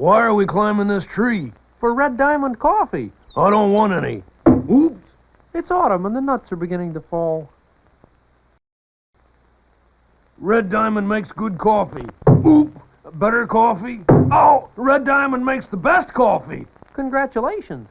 Why are we climbing this tree? For Red Diamond coffee. I don't want any. Oops. It's autumn and the nuts are beginning to fall. Red Diamond makes good coffee. Oop. Better coffee? Oh, Red Diamond makes the best coffee. Congratulations.